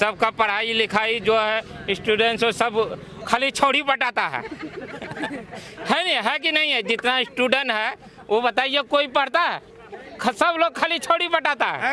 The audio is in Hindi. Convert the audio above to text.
सबका पढ़ाई लिखाई जो है स्टूडेंट्स सब खाली छोड़ी बटाता है। है नहीं, है कि नहीं है? जितना स्टूडेंट है, वो बताइए कोई पढ़ता है? सब लोग खाली छोड़ी बटाता है।